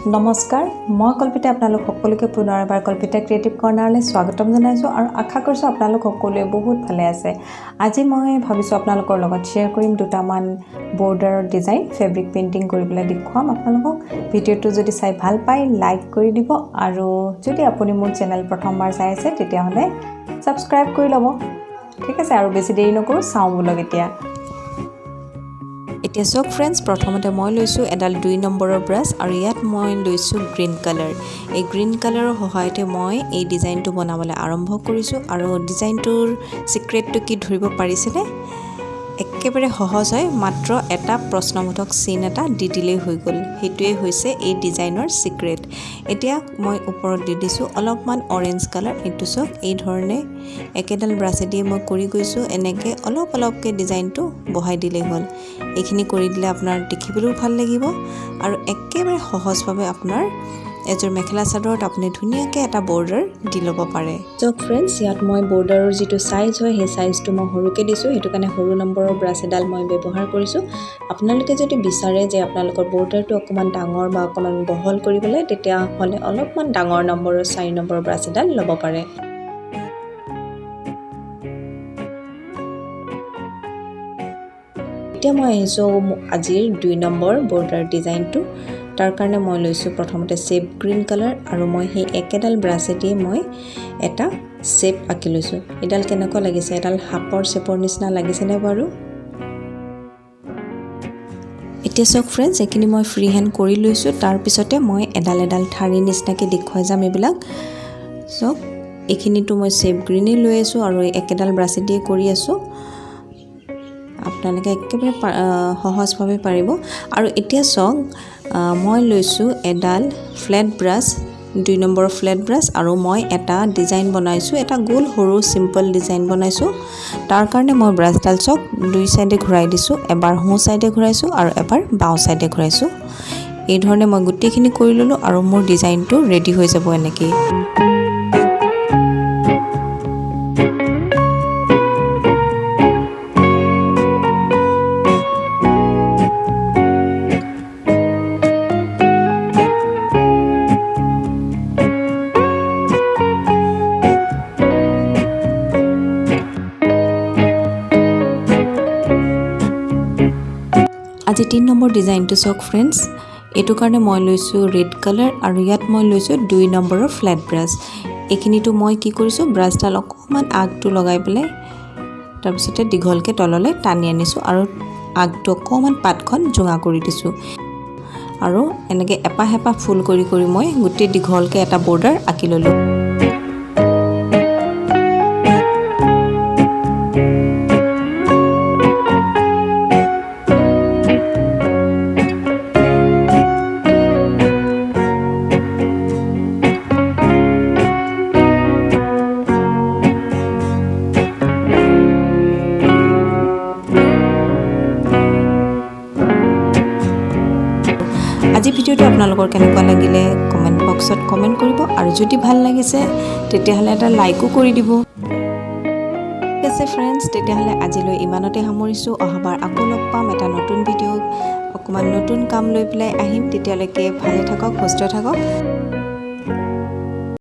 নমস্কাৰ মই কল্পিতা আপোনালোক সকলোকে পুনৰ এবাৰ কল্পিতা ক্ৰিয়েটিভ কৰ্ণাৰলৈ স্বাগতম জনাইছোঁ আৰু আশা কৰিছোঁ আপোনালোক সকলোৱে বহুত ভালে আছে। আজি মই ভাবিছোঁ আপোনালোকৰ লগত শ্বেয়াৰ কৰিম দুটামান বৰ্ডাৰৰ ডিজাইন ফেব্ৰিক পেইণ্টিং কৰি পেলাই দেখুৱাম আপোনালোকক। ভিডিঅ'টো যদি চাই ভাল পায় লাইক কৰি দিব আৰু যদি আপুনি মোৰ চেনেল প্ৰথমবাৰ চাই আছে তেতিয়াহ'লে ছাবস্ক্ৰাইব কৰি ল'ব। ঠিক আছে আৰু বেছি দেৰি নকৰোঁ চাওঁ বোলক এতিয়া। এতিয়া চাওক ফ্ৰেণ্ডছ প্ৰথমতে মই লৈছোঁ এডাল দুই নম্বৰৰ ব্ৰাছ আৰু ইয়াত মই লৈছোঁ গ্ৰীণ কালাৰ এই গ্ৰীণ কালাৰৰ সহায়তে মই এই ডিজাইনটো বনাবলৈ আৰম্ভ কৰিছোঁ। আৰু ডিজাইনটোৰ ছিক্ৰেটটো কি ধৰিব পাৰিছেনে? একেবাৰে সহজ হয় মাত্ৰ এটা প্ৰশ্নবোধক চিন এটা দি দিলেই হৈ গ'ল। সেইটোৱে হৈছে এই ডিজাইনৰ ছিক্ৰেট এতিয়া মই ওপৰত দি দিছোঁ অলপমান অৰেঞ্জ কালাৰ এইটো চাওক এই ধৰণে একেডাল ব্ৰাছেদিয়ে মই কৰি গৈছোঁ। এনেকৈ অলপ অলপকৈ ডিজাইনটো বহাই দিলেই হ'ল। এইখিনি কৰি দিলে আপোনাৰ দেখিবলৈও ভাল লাগিব আৰু একেবাৰে সহজভাৱে আপোনাৰ এযোৰ মেখেলা চাদৰত আপুনি ধুনীয়াকৈ এটা বৰ্ডাৰ দি ল'ব পাৰে। চাওক ফ্ৰেণ্ডছ ইয়াত মই বৰ্ডাৰৰ যিটো চাইজ হয় সেই চাইজটো মই সৰুকৈ দিছোঁ। সেইটো কাৰণে সৰু নম্বৰৰ ব্ৰাছ এডাল মই ব্যৱহাৰ কৰিছোঁ। আপোনালোকে যদি বিচাৰে যে আপোনালোকৰ বৰ্ডাৰটো অকণমান ডাঙৰ বা অকণমান বহল কৰিবলৈ তেতিয়াহ'লে অলপমান ডাঙৰ নম্বৰৰ চাৰি নম্বৰৰ ব্ৰাছ এডাল ল'ব পাৰে। এতিয়া মই আহিছোঁ আজিৰ দুই নম্বৰ বৰ্ডাৰ ডিজাইনটো তাৰ কাৰণে মই লৈছোঁ প্ৰথমতে চেপ গ্ৰীণ কালাৰ আৰু মই সেই একেডাল ব্ৰাছেদিয়ে মই এটা চেপ আঁকি লৈছোঁ। এডাল কেনেকুৱা লাগিছে? এডাল সাপৰ চেপৰ নিচিনা লাগিছেনে বাৰু? এতিয়া চাওক ফ্ৰেণ্ডছ এইখিনি মই ফ্ৰী হেণ্ড কৰি লৈছোঁ। তাৰপিছতে মই এডাল এডাল ঠাৰি নিচিনাকৈ দেখুৱাই যাম এইবিলাক। চাওক এইখিনিতো মই চেপ গ্ৰীণেই লৈ আছোঁ আৰু একেডাল ব্ৰাছেদিয়ে কৰি আছোঁ। আপোনালোকে একেবাৰে সহজভাৱে পাৰিব। আৰু এতিয়া চাওক মই লৈছোঁ এডাল ফ্লেট ব্ৰাছ দুই নম্বৰ ফ্লেট ব্ৰাছ আৰু মই এটা ডিজাইন বনাইছোঁ এটা গোল সৰু চিম্পল ডিজাইন বনাইছোঁ। তাৰ কাৰণে মই ব্ৰাছডাল চাওক দুই চাইডে ঘূৰাই দিছোঁ এবাৰ সোঁ চাইডে ঘূৰাইছোঁ আৰু এবাৰ বাওঁ চাইডে ঘূৰাইছোঁ। এই ধৰণে মই গোটেইখিনি কৰি ল'লোঁ আৰু মোৰ ডিজাইনটো ৰেডি হৈ যাব এনেকৈয়ে আজি তিনি নম্বৰ ডিজাইনটো চাওক ফ্ৰেণ্ডছ এইটো কাৰণে মই লৈছোঁ ৰেড কালাৰ আৰু ইয়াত মই লৈছোঁ দুই নম্বৰৰ ফ্লেট ব্ৰাছ এইখিনিতো মই কি কৰিছোঁ ব্ৰাছডাল অকণমান আগটো লগাই পেলাই তাৰপিছতে দীঘলকৈ তললৈ টানি আনিছোঁ আৰু আগটো অকণমান পাতখন জোঙা কৰি দিছোঁ। আৰু এনেকৈ এপাহ এপাহ ফুল কৰি কৰি মই গোটেই দীঘলকৈ এটা বৰ্ডাৰ আঁকি ল'লোঁ। আজি ভিডিঅ'টো আপোনালোকৰ কেনেকুৱা লাগিলে কমেণ্ট বক্সত কমেণ্ট কৰিব আৰু যদি ভাল লাগিছে তেতিয়াহ'লে এটা লাইকো কৰি দিব। ঠিক আছে ফ্ৰেণ্ডছ তেতিয়াহ'লে আজিলৈ ইমানতে সামৰিছোঁ। অহাবাৰ আকৌ লগ পাম এটা নতুন ভিডিঅ' অকণমান নতুন কাম লৈ পেলাই আহিম। তেতিয়ালৈকে ভালে থাকক সুস্থ থাকক।